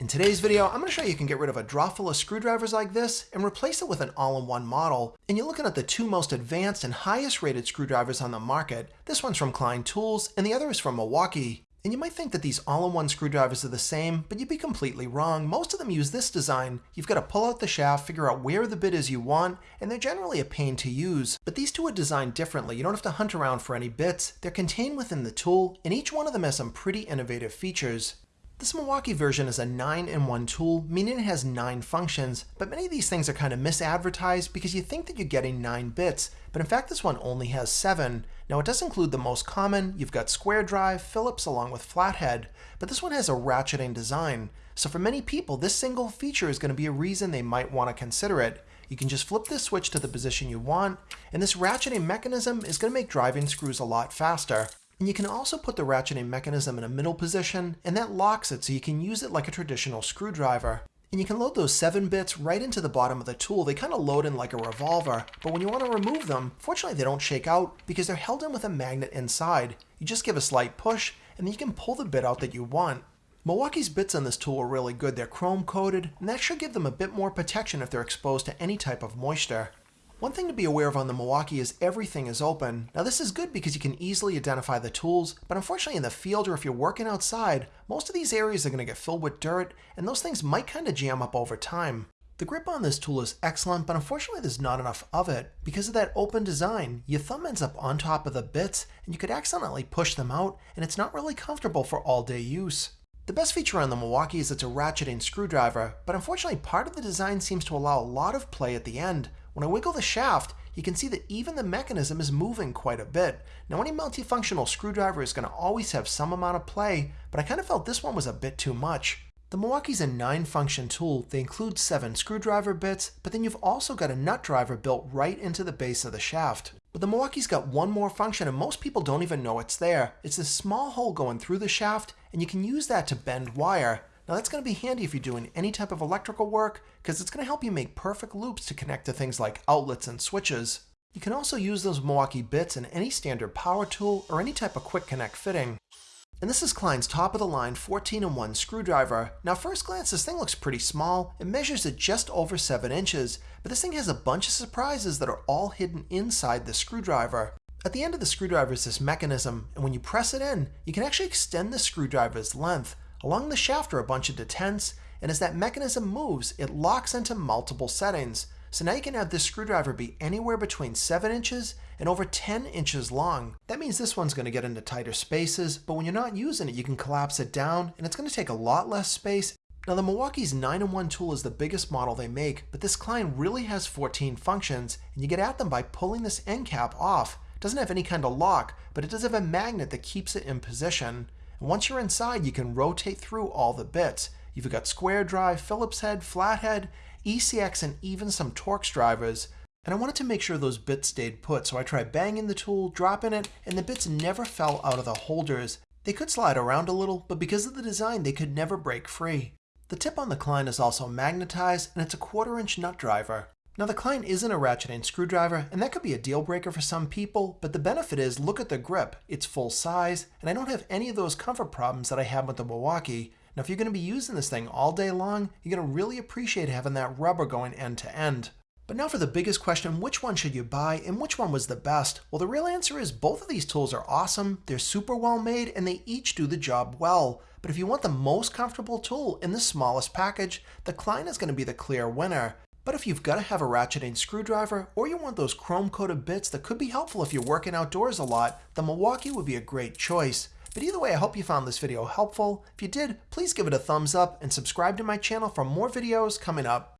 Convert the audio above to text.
In today's video, I'm going to show you you can get rid of a drawer full of screwdrivers like this and replace it with an all-in-one model. And you're looking at the two most advanced and highest rated screwdrivers on the market. This one's from Klein Tools and the other is from Milwaukee. And you might think that these all-in-one screwdrivers are the same, but you'd be completely wrong. Most of them use this design. You've got to pull out the shaft, figure out where the bit is you want, and they're generally a pain to use. But these two are designed differently. You don't have to hunt around for any bits. They're contained within the tool, and each one of them has some pretty innovative features. This Milwaukee version is a 9-in-1 tool, meaning it has 9 functions, but many of these things are kind of misadvertised because you think that you're getting 9 bits, but in fact this one only has 7. Now it does include the most common, you've got square drive, Phillips along with flathead, but this one has a ratcheting design. So for many people, this single feature is going to be a reason they might want to consider it. You can just flip this switch to the position you want, and this ratcheting mechanism is going to make driving screws a lot faster. And you can also put the ratcheting mechanism in a middle position, and that locks it so you can use it like a traditional screwdriver. And you can load those 7 bits right into the bottom of the tool. They kind of load in like a revolver, but when you want to remove them, fortunately they don't shake out because they're held in with a magnet inside. You just give a slight push, and then you can pull the bit out that you want. Milwaukee's bits on this tool are really good. They're chrome coated, and that should give them a bit more protection if they're exposed to any type of moisture. One thing to be aware of on the Milwaukee is everything is open. Now this is good because you can easily identify the tools, but unfortunately in the field or if you're working outside, most of these areas are going to get filled with dirt, and those things might kind of jam up over time. The grip on this tool is excellent, but unfortunately there's not enough of it. Because of that open design, your thumb ends up on top of the bits, and you could accidentally push them out, and it's not really comfortable for all-day use. The best feature on the Milwaukee is it's a ratcheting screwdriver, but unfortunately part of the design seems to allow a lot of play at the end, when I wiggle the shaft, you can see that even the mechanism is moving quite a bit. Now any multifunctional screwdriver is going to always have some amount of play, but I kind of felt this one was a bit too much. The Milwaukee's a 9-function tool. They include 7 screwdriver bits, but then you've also got a nut driver built right into the base of the shaft. But the Milwaukee's got one more function and most people don't even know it's there. It's this small hole going through the shaft, and you can use that to bend wire. Now that's going to be handy if you're doing any type of electrical work because it's going to help you make perfect loops to connect to things like outlets and switches. You can also use those Milwaukee bits in any standard power tool or any type of quick connect fitting. And this is Klein's top of the line 14-in-1 screwdriver. Now first glance this thing looks pretty small. It measures at just over 7 inches, but this thing has a bunch of surprises that are all hidden inside the screwdriver. At the end of the screwdriver is this mechanism, and when you press it in, you can actually extend the screwdriver's length. Along the shaft are a bunch of detents, and as that mechanism moves, it locks into multiple settings. So now you can have this screwdriver be anywhere between 7 inches and over 10 inches long. That means this one's going to get into tighter spaces, but when you're not using it, you can collapse it down, and it's going to take a lot less space. Now the Milwaukee's 9-in-1 tool is the biggest model they make, but this Klein really has 14 functions, and you get at them by pulling this end cap off. It doesn't have any kind of lock, but it does have a magnet that keeps it in position. And once you're inside, you can rotate through all the bits. You've got square drive, Phillips head, flathead, ECX, and even some Torx drivers. And I wanted to make sure those bits stayed put, so I tried banging the tool, dropping it, and the bits never fell out of the holders. They could slide around a little, but because of the design, they could never break free. The tip on the Klein is also magnetized, and it's a quarter inch nut driver. Now the Klein isn't a ratcheting screwdriver, and that could be a deal breaker for some people, but the benefit is look at the grip. It's full size, and I don't have any of those comfort problems that I have with the Milwaukee. Now if you're going to be using this thing all day long, you're going to really appreciate having that rubber going end to end. But now for the biggest question, which one should you buy and which one was the best? Well, the real answer is both of these tools are awesome, they're super well made, and they each do the job well. But if you want the most comfortable tool in the smallest package, the Klein is going to be the clear winner. But if you've got to have a ratcheting screwdriver, or you want those chrome-coated bits that could be helpful if you're working outdoors a lot, the Milwaukee would be a great choice. But either way, I hope you found this video helpful. If you did, please give it a thumbs up and subscribe to my channel for more videos coming up.